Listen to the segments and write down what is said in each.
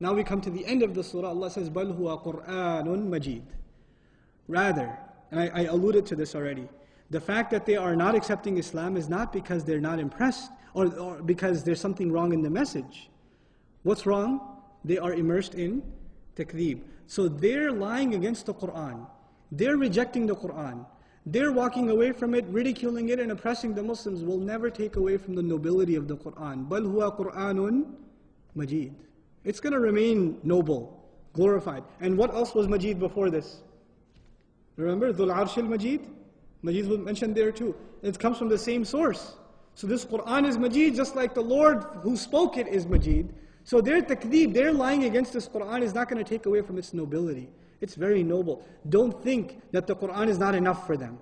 Now we come to the end of the surah, Allah says, بَلْ هُوَ قُرْآنٌ مَجِيدٌ Rather, and I, I alluded to this already, the fact that they are not accepting Islam is not because they're not impressed or, or because there's something wrong in the message. What's wrong? They are immersed in takdeeb. So they're lying against the Quran. They're rejecting the Quran. They're walking away from it, ridiculing it, and oppressing the Muslims will never take away from the nobility of the Quran. بَلْ هُوَ قُرْآنٌ مَجِيدٌ it's going to remain noble, glorified. And what else was Majid before this? Remember, Dhul Arshil Majid? Majid was mentioned there too. It comes from the same source. So this Quran is Majid, just like the Lord who spoke it is Majid. So their takdeeb, their lying against this Quran is not going to take away from its nobility. It's very noble. Don't think that the Quran is not enough for them.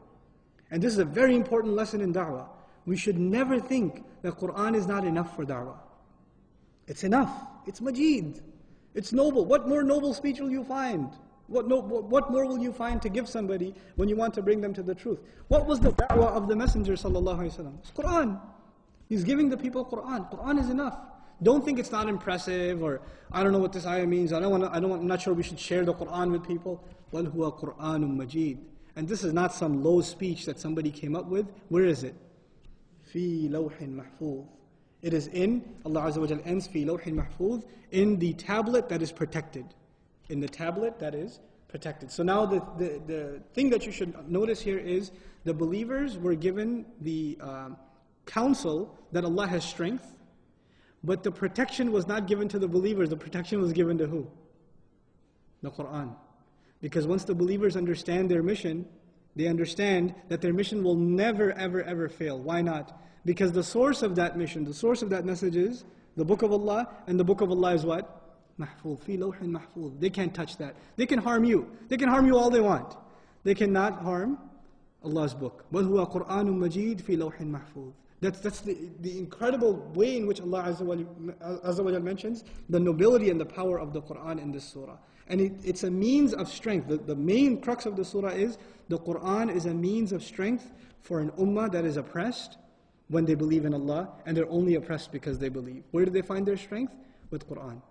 And this is a very important lesson in da'wah. We should never think that Quran is not enough for da'wah. It's enough. It's Majid. It's noble. What more noble speech will you find? What, no, what more will you find to give somebody when you want to bring them to the truth? What was the da'wah of the Messenger wasallam? It's Quran. He's giving the people Quran. Quran is enough. Don't think it's not impressive or I don't know what this ayah means. I don't want. I don't want. I'm not sure we should share the Quran with people. Wal huwa Quranum Majid. And this is not some low speech that somebody came up with. Where is it? Fi lawhin mahfuz. It is in Allah Azza wa Jal ends fi lawhin mahfuz in the tablet that is protected in the tablet that is protected. So now the, the, the thing that you should notice here is the believers were given the uh, counsel that Allah has strength, but the protection was not given to the believers, the protection was given to who? The Quran. Because once the believers understand their mission, they understand that their mission will never, ever, ever fail. Why not? Because the source of that mission, the source of that message is the book of Allah, and the book of Allah is what? Mahfuz, fi lawhin. They can't touch that. They can harm you. They can harm you all they want. They cannot harm Allah's book. بَلْ هُوَ قُرْآنٌ مَجِيدٌ فِي That's, that's the, the incredible way in which Allah Azza wa mentions the nobility and the power of the Qur'an in this surah. And it, it's a means of strength. The, the main crux of the surah is the Qur'an is a means of strength for an ummah that is oppressed, when they believe in Allah, and they're only oppressed because they believe. Where do they find their strength? With Quran.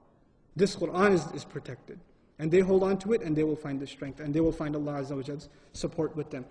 This Quran is, is protected. And they hold on to it and they will find the strength and they will find Allah Azza wa support with them.